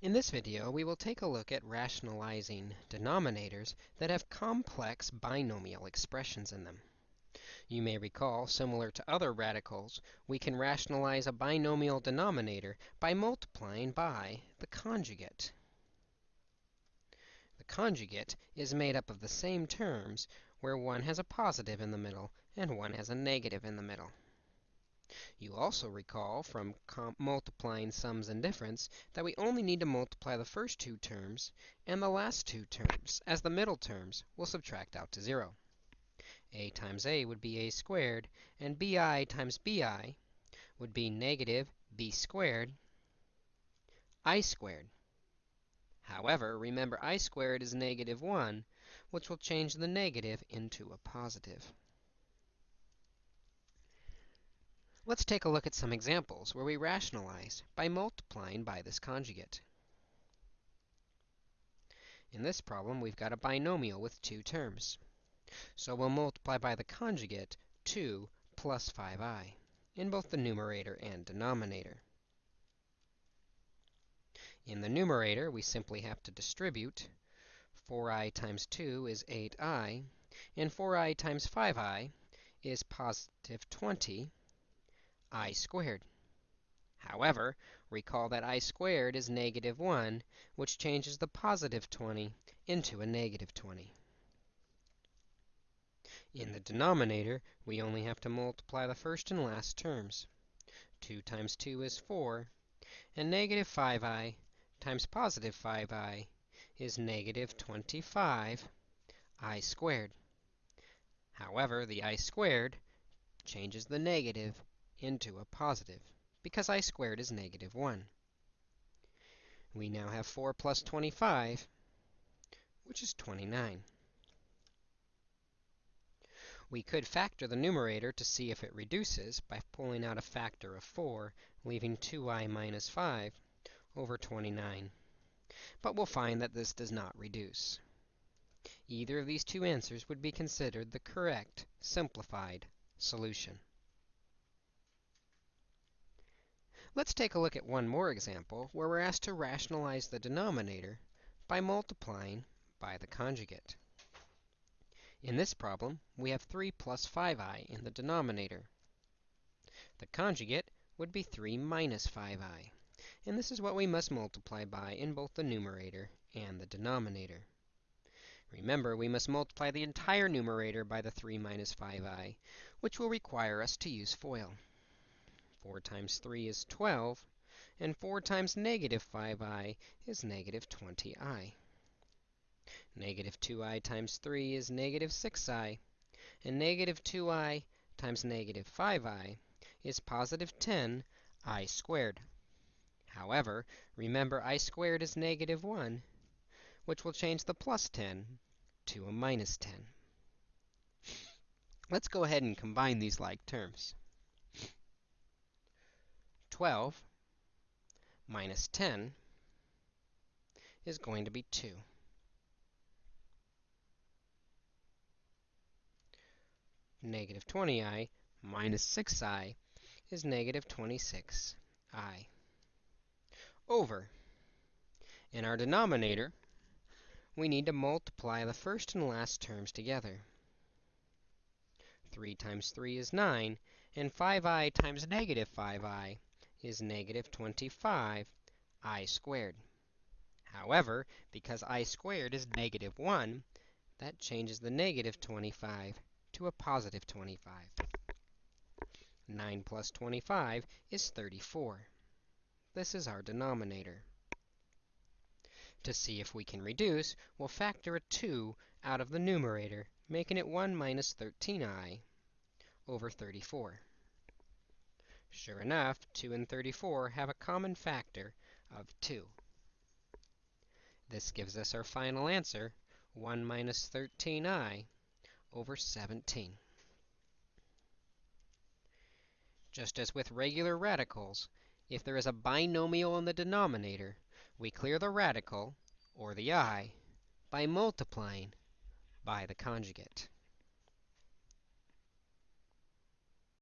In this video, we will take a look at rationalizing denominators that have complex binomial expressions in them. You may recall, similar to other radicals, we can rationalize a binomial denominator by multiplying by the conjugate. The conjugate is made up of the same terms where one has a positive in the middle and one has a negative in the middle. You also recall from multiplying sums and difference that we only need to multiply the first two terms and the last two terms, as the middle terms will subtract out to 0. a times a would be a squared, and bi times bi would be negative b squared i squared. However, remember i squared is negative 1, which will change the negative into a positive. Let's take a look at some examples where we rationalize by multiplying by this conjugate. In this problem, we've got a binomial with two terms. So we'll multiply by the conjugate 2 plus 5i in both the numerator and denominator. In the numerator, we simply have to distribute. 4i times 2 is 8i, and 4i times 5i is positive 20 i squared. However, recall that i squared is negative 1, which changes the positive 20 into a negative 20. In the denominator, we only have to multiply the first and last terms. 2 times 2 is 4, and negative 5i times positive 5i is negative 25 i squared. However, the i squared changes the negative into a positive, because i squared is negative 1. We now have 4 plus 25, which is 29. We could factor the numerator to see if it reduces by pulling out a factor of 4, leaving 2i minus 5 over 29. But we'll find that this does not reduce. Either of these two answers would be considered the correct simplified solution. Let's take a look at one more example where we're asked to rationalize the denominator by multiplying by the conjugate. In this problem, we have 3 plus 5i in the denominator. The conjugate would be 3 minus 5i, and this is what we must multiply by in both the numerator and the denominator. Remember, we must multiply the entire numerator by the 3 minus 5i, which will require us to use FOIL. 4 times 3 is 12, and 4 times negative 5i is negative 20i. Negative 2i times 3 is negative 6i, and negative 2i times negative 5i is positive 10i squared. However, remember i squared is negative 1, which will change the plus 10 to a minus 10. Let's go ahead and combine these like terms. 12 minus 10 is going to be 2. Negative 20i minus 6i is negative 26i. Over. In our denominator, we need to multiply the first and last terms together. 3 times 3 is 9, and 5i times negative 5i is negative 25 i squared. However, because i squared is negative 1, that changes the negative 25 to a positive 25. 9 plus 25 is 34. This is our denominator. To see if we can reduce, we'll factor a 2 out of the numerator, making it 1 minus 13i over 34. Sure enough, 2 and 34 have a common factor of 2. This gives us our final answer, 1 minus 13i over 17. Just as with regular radicals, if there is a binomial in the denominator, we clear the radical, or the i, by multiplying by the conjugate.